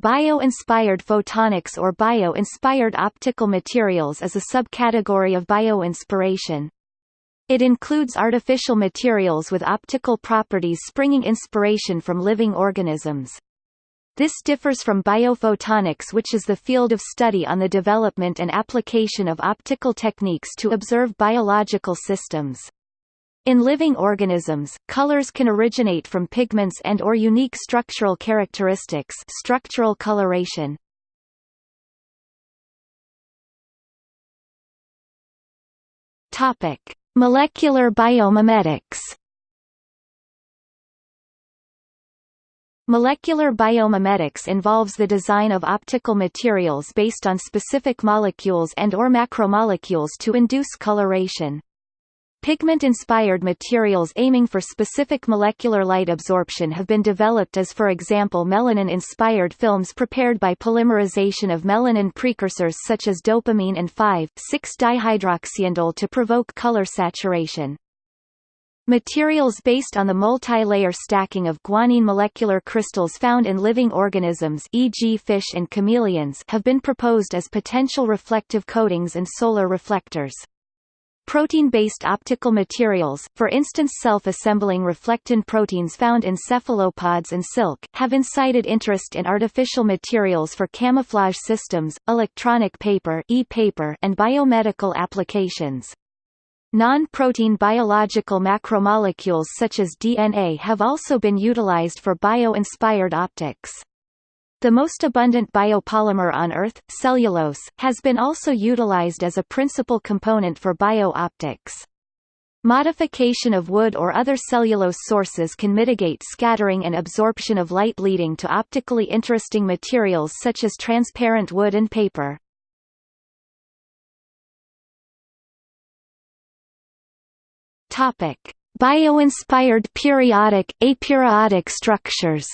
Bio-inspired photonics or bio-inspired optical materials is a subcategory of bio-inspiration. It includes artificial materials with optical properties springing inspiration from living organisms. This differs from biophotonics which is the field of study on the development and application of optical techniques to observe biological systems. In living organisms, colors can originate from pigments and or unique structural characteristics structural coloration. Topic: Molecular biomimetics. Molecular biomimetics involves the design of optical materials based on specific molecules and or macromolecules to induce coloration. Pigment-inspired materials aiming for specific molecular light absorption have been developed as for example melanin-inspired films prepared by polymerization of melanin precursors such as dopamine and 5,6-dihydroxyindole to provoke color saturation. Materials based on the multi-layer stacking of guanine molecular crystals found in living organisms e.g. fish and chameleons have been proposed as potential reflective coatings and solar reflectors. Protein-based optical materials, for instance self-assembling reflectin proteins found in cephalopods and silk, have incited interest in artificial materials for camouflage systems, electronic paper, e-paper and biomedical applications. Non-protein biological macromolecules such as DNA have also been utilized for bio-inspired optics. The most abundant biopolymer on Earth, cellulose, has been also utilized as a principal component for bio-optics. Modification of wood or other cellulose sources can mitigate scattering and absorption of light leading to optically interesting materials such as transparent wood and paper. Bio-inspired periodic, aperiodic structures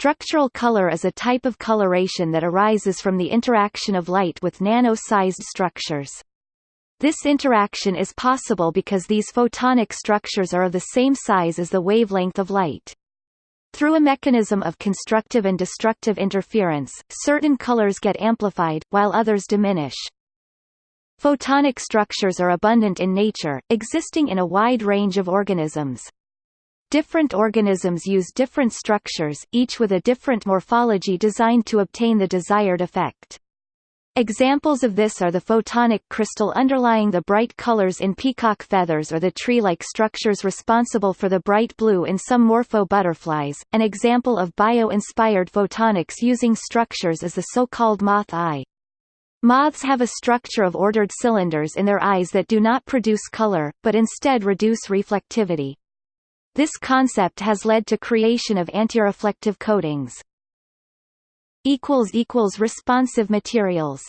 Structural color is a type of coloration that arises from the interaction of light with nano-sized structures. This interaction is possible because these photonic structures are of the same size as the wavelength of light. Through a mechanism of constructive and destructive interference, certain colors get amplified, while others diminish. Photonic structures are abundant in nature, existing in a wide range of organisms. Different organisms use different structures, each with a different morphology designed to obtain the desired effect. Examples of this are the photonic crystal underlying the bright colors in peacock feathers or the tree-like structures responsible for the bright blue in some morpho butterflies. An example of bio-inspired photonics using structures is the so-called moth eye. Moths have a structure of ordered cylinders in their eyes that do not produce color, but instead reduce reflectivity. This concept has led to creation of antireflective coatings. Responsive materials